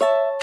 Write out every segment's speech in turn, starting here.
you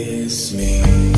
miss me.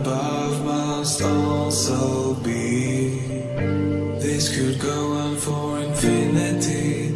above must also be. This could go on for infinity.